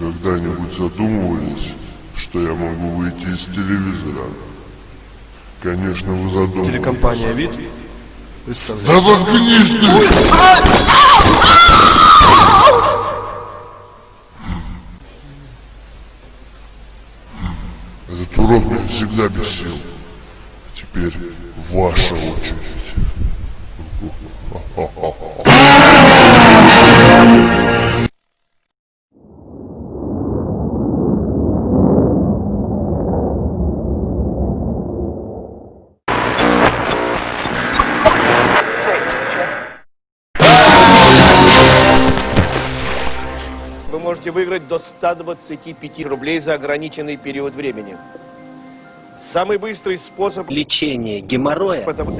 Вы когда-нибудь задумывались, что я могу выйти из телевизора? Конечно, вы задумывались. Телекомпания «Вид» Да заткнись ты! Этот урод меня всегда бесил. Теперь ваша очередь. можете выиграть до 125 рублей за ограниченный период времени. Самый быстрый способ Лечение геморроя потому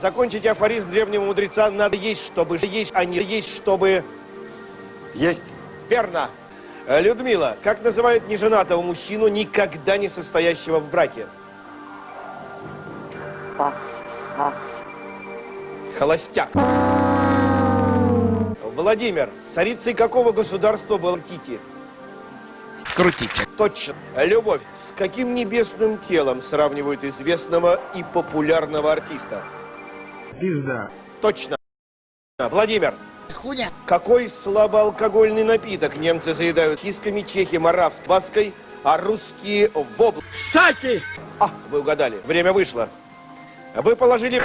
закончить афоризм древнего мудреца надо есть, чтобы есть, а не есть, чтобы... есть. Верно. Э, Людмила, как называют неженатого мужчину, никогда не состоящего в браке? Пас, сас. Холостяк. Владимир, царицей какого государства был Тити? крутите. Точно. Любовь. С каким небесным телом сравнивают известного и популярного артиста? Пизда. Точно. Владимир, Хуня. какой слабоалкогольный напиток немцы заедают кисками, чехи маравской ваской, а русские вобл... Саки! А, вы угадали. Время вышло. Вы положили...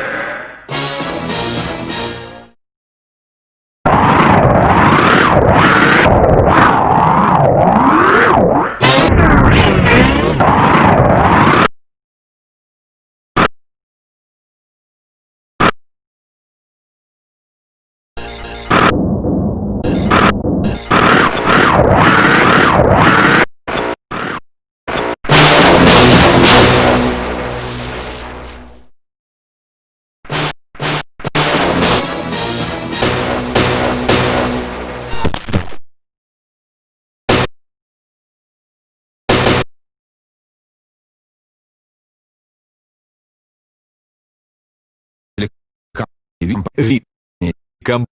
Вид. Компит. Представ.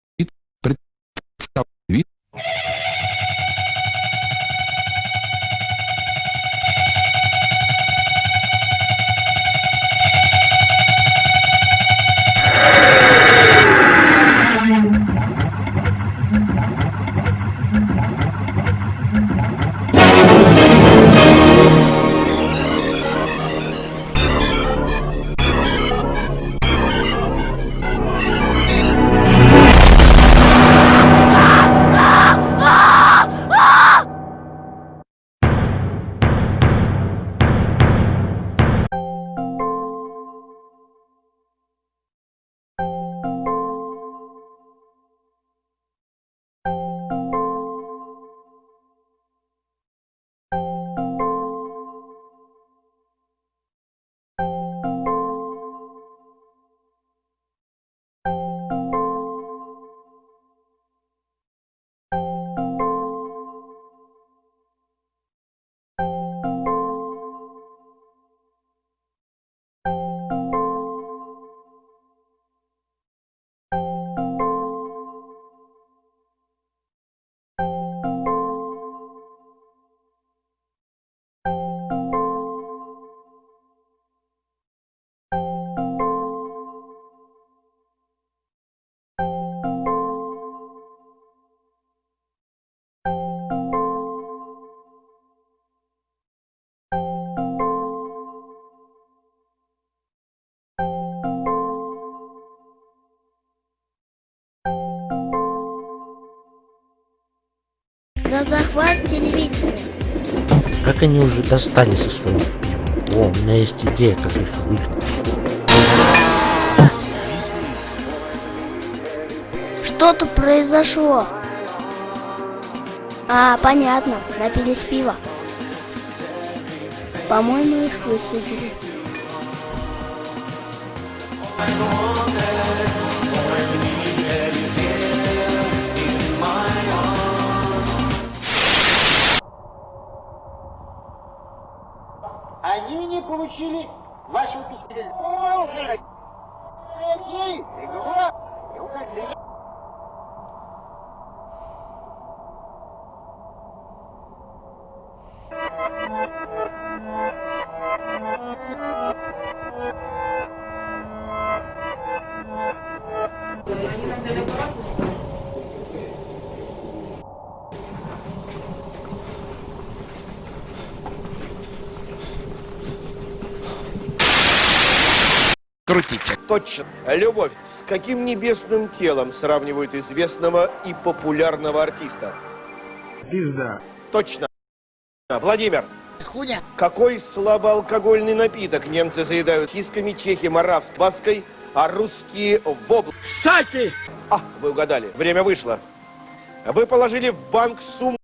Захват телевидения. Как они уже достали со своим пивом? О, у меня есть идея, как их выгнать. Что тут произошло? А, понятно, напились пива. По-моему, их высадили. Они не получили вашего письма. Крутите. Точно. Любовь. С каким небесным телом сравнивают известного и популярного артиста? Пизда. Точно. Владимир, Хуня. какой слабоалкогольный напиток немцы заедают кисками, чехи маравской ваской, а русские вобл? Сальты! А, вы угадали. Время вышло. Вы положили в банк сумму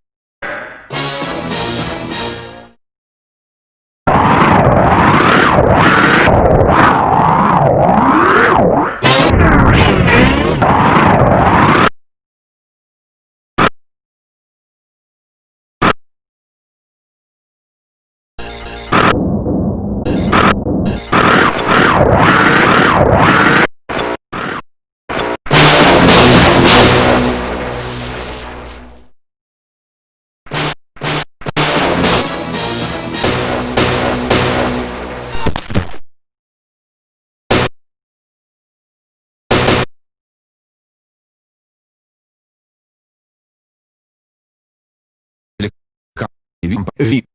Композит.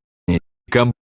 Комп.